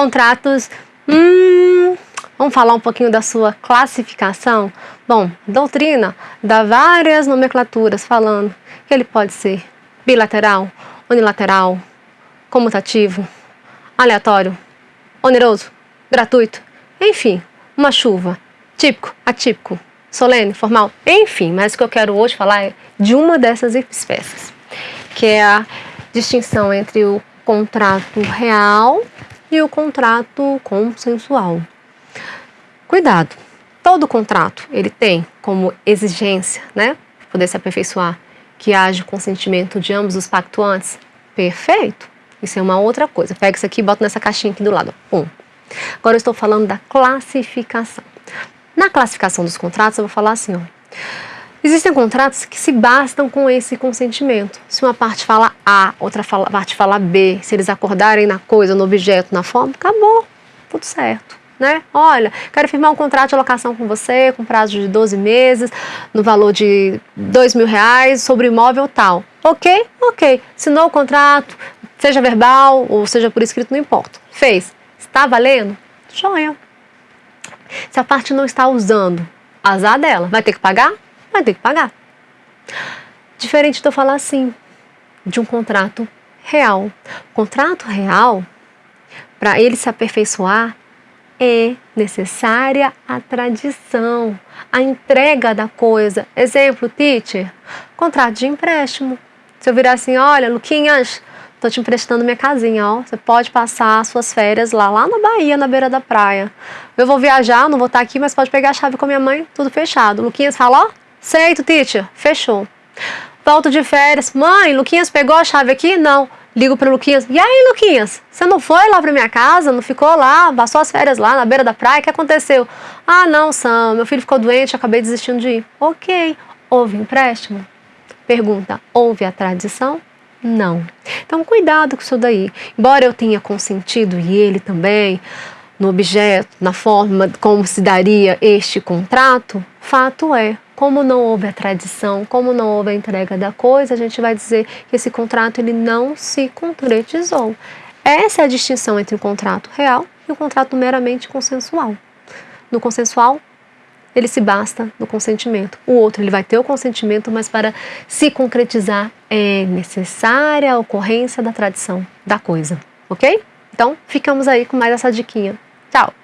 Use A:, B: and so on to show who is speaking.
A: contratos, hum, vamos falar um pouquinho da sua classificação? Bom, doutrina dá várias nomenclaturas falando que ele pode ser bilateral, unilateral, comutativo, aleatório, oneroso, gratuito, enfim, uma chuva, típico, atípico, solene, formal, enfim, mas o que eu quero hoje falar é de uma dessas espécies, que é a distinção entre o contrato real e o contrato consensual. Cuidado, todo contrato ele tem como exigência, né, poder se aperfeiçoar, que haja consentimento de ambos os pactuantes. Perfeito, isso é uma outra coisa. Pega isso aqui e bota nessa caixinha aqui do lado. Um. Agora eu estou falando da classificação. Na classificação dos contratos eu vou falar assim, ó. Existem contratos que se bastam com esse consentimento. Se uma parte fala A, outra fala, parte fala B, se eles acordarem na coisa, no objeto, na forma, acabou, tudo certo. Né? Olha, quero firmar um contrato de locação com você, com prazo de 12 meses, no valor de 2 mil reais, sobre imóvel tal. Ok? Ok. Assinou o contrato, seja verbal ou seja por escrito, não importa. Fez. Está valendo? Joia. Se a parte não está usando, azar dela. Vai ter que pagar? Vai ter que pagar. Diferente de eu falar assim, de um contrato real. Contrato real, para ele se aperfeiçoar, é necessária a tradição, a entrega da coisa. Exemplo, teacher, contrato de empréstimo. Se eu virar assim, olha, Luquinhas, tô te emprestando minha casinha, ó. Você pode passar suas férias lá, lá na Bahia, na beira da praia. Eu vou viajar, não vou estar aqui, mas pode pegar a chave com a minha mãe, tudo fechado. Luquinhas fala, ó, Aceito, teacher. Fechou. Volto de férias. Mãe, Luquinhas pegou a chave aqui? Não. Ligo para Luquinhas. E aí, Luquinhas? Você não foi lá para minha casa? Não ficou lá? Passou as férias lá na beira da praia? O que aconteceu? Ah, não, Sam. Meu filho ficou doente, acabei desistindo de ir. Ok. Houve empréstimo? Pergunta. Houve a tradição? Não. Então, cuidado com isso daí. Embora eu tenha consentido e ele também no objeto, na forma como se daria este contrato, fato é, como não houve a tradição, como não houve a entrega da coisa, a gente vai dizer que esse contrato ele não se concretizou. Essa é a distinção entre o contrato real e o contrato meramente consensual. No consensual, ele se basta no consentimento. O outro, ele vai ter o consentimento, mas para se concretizar é necessária a ocorrência da tradição da coisa, ok? Então, ficamos aí com mais essa diquinha. Chao.